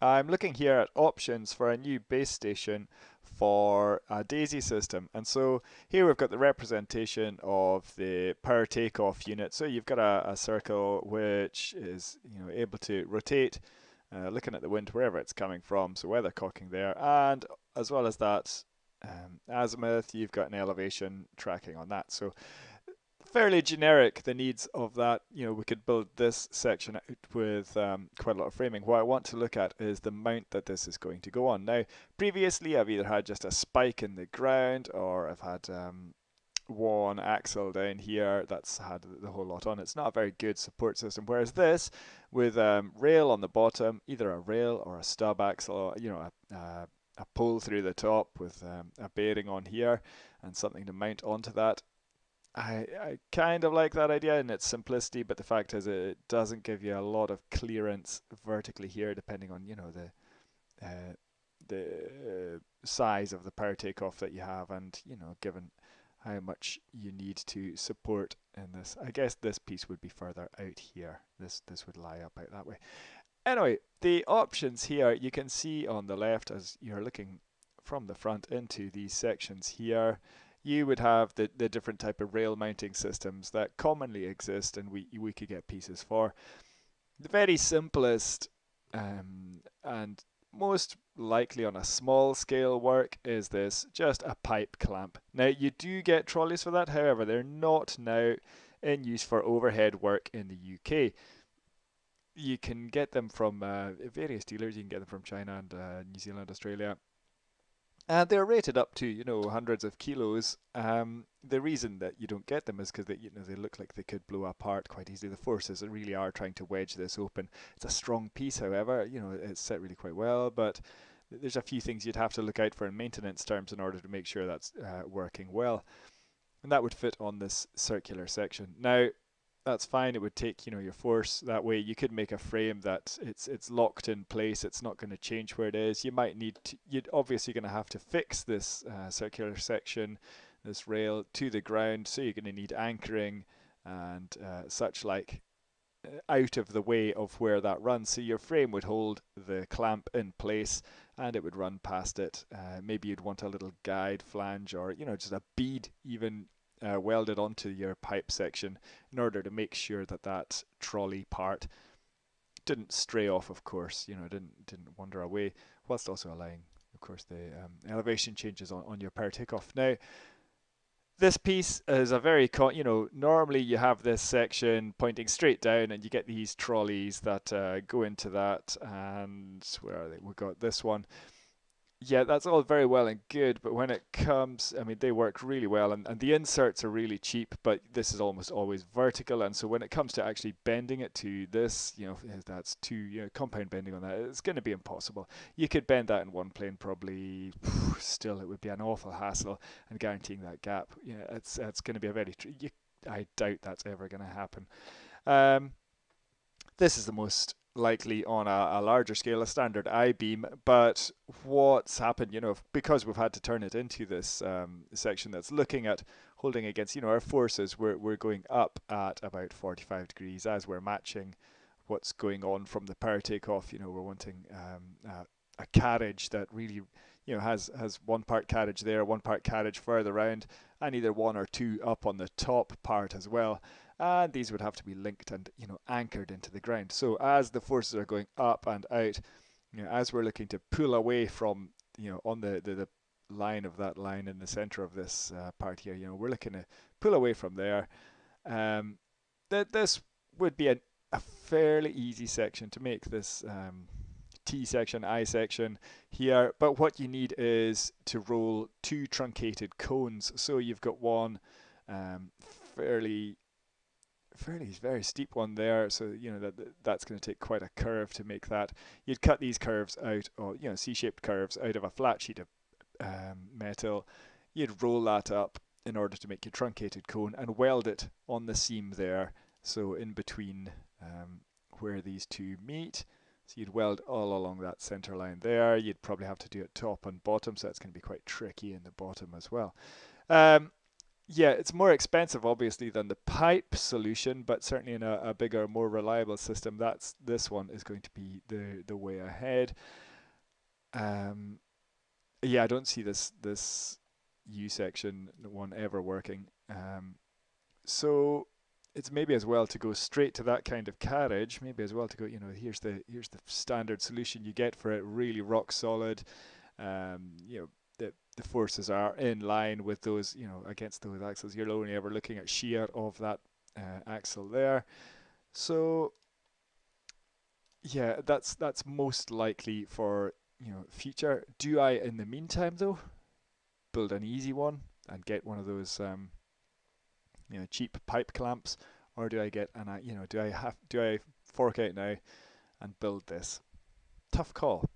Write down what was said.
I'm looking here at options for a new base station for a DAISY system. And so here we've got the representation of the power takeoff unit. So you've got a, a circle which is you know able to rotate, uh, looking at the wind wherever it's coming from. So weathercocking there, and as well as that, um, azimuth, you've got an elevation tracking on that. So fairly generic, the needs of that. You know, we could build this section out with um, quite a lot of framing. What I want to look at is the mount that this is going to go on. Now, previously I've either had just a spike in the ground or I've had um, one axle down here that's had the whole lot on. It's not a very good support system. Whereas this, with um, rail on the bottom, either a rail or a stub axle, or, you know, a, a, a pole through the top with um, a bearing on here and something to mount onto that I, I kind of like that idea in its simplicity, but the fact is it doesn't give you a lot of clearance vertically here, depending on you know the uh, the uh, size of the power takeoff that you have, and you know given how much you need to support in this. I guess this piece would be further out here. This this would lie up out that way. Anyway, the options here you can see on the left as you're looking from the front into these sections here you would have the, the different type of rail mounting systems that commonly exist and we, we could get pieces for. The very simplest um, and most likely on a small scale work is this, just a pipe clamp. Now you do get trolleys for that, however they're not now in use for overhead work in the UK. You can get them from uh, various dealers, you can get them from China and uh, New Zealand, Australia, and they're rated up to you know hundreds of kilos. Um, the reason that you don't get them is because they you know they look like they could blow apart quite easily. The forces really are trying to wedge this open. It's a strong piece, however. You know it's set really quite well, but there's a few things you'd have to look out for in maintenance terms in order to make sure that's uh, working well. And that would fit on this circular section. Now, that's fine. It would take you know your force that way. You could make a frame that it's it's locked in place. It's not going to change where it is. You might need to. You're obviously going to have to fix this uh, circular section, this rail to the ground. So you're going to need anchoring and uh, such like uh, out of the way of where that runs. So your frame would hold the clamp in place and it would run past it. Uh, maybe you'd want a little guide flange or you know just a bead even uh, welded onto your pipe section in order to make sure that that trolley part didn't stray off of course you know didn't didn't wander away whilst also allowing of course the um, elevation changes on, on your power takeoff. Now this piece is a very you know normally you have this section pointing straight down and you get these trolleys that uh, go into that and where are they? We got this one yeah, that's all very well and good, but when it comes, I mean, they work really well, and, and the inserts are really cheap, but this is almost always vertical, and so when it comes to actually bending it to this, you know, that's two, you know, compound bending on that, it's going to be impossible. You could bend that in one plane, probably, still, it would be an awful hassle, and guaranteeing that gap, yeah, it's it's going to be a very, you, I doubt that's ever going to happen. Um, this is the most likely on a, a, larger scale, a standard I-beam. But what's happened, you know, because we've had to turn it into this um, section that's looking at holding against, you know, our forces, we're, we're going up at about 45 degrees as we're matching what's going on from the power takeoff. You know, we're wanting um, a carriage that really, you know, has, has one part carriage there, one part carriage further around, and either one or two up on the top part as well and these would have to be linked and you know anchored into the ground. So as the forces are going up and out, you know, as we're looking to pull away from you know on the the, the line of that line in the center of this uh, part here, you know, we're looking to pull away from there. Um, that this would be a, a fairly easy section to make this um, T section, I section here. But what you need is to roll two truncated cones. So you've got one um, fairly fairly very steep one there so you know that that's going to take quite a curve to make that. You'd cut these curves out or you know c-shaped curves out of a flat sheet of um, metal. You'd roll that up in order to make your truncated cone and weld it on the seam there. So in between um, where these two meet so you'd weld all along that center line there. You'd probably have to do it top and bottom so that's going to be quite tricky in the bottom as well. Um, yeah, it's more expensive, obviously, than the pipe solution, but certainly in a, a, bigger, more reliable system, that's this one is going to be the the way ahead. Um, yeah, I don't see this this U section one ever working. Um, so it's maybe as well to go straight to that kind of carriage. Maybe as well to go, you know, here's the here's the standard solution you get for it, really rock solid. Um, you know, the forces are in line with those, you know, against those axles. You're only ever looking at shear of that uh, axle there. So yeah, that's that's most likely for you know future. Do I, in the meantime, though, build an easy one and get one of those um, you know cheap pipe clamps, or do I get an you know do I have do I fork out now and build this? Tough call.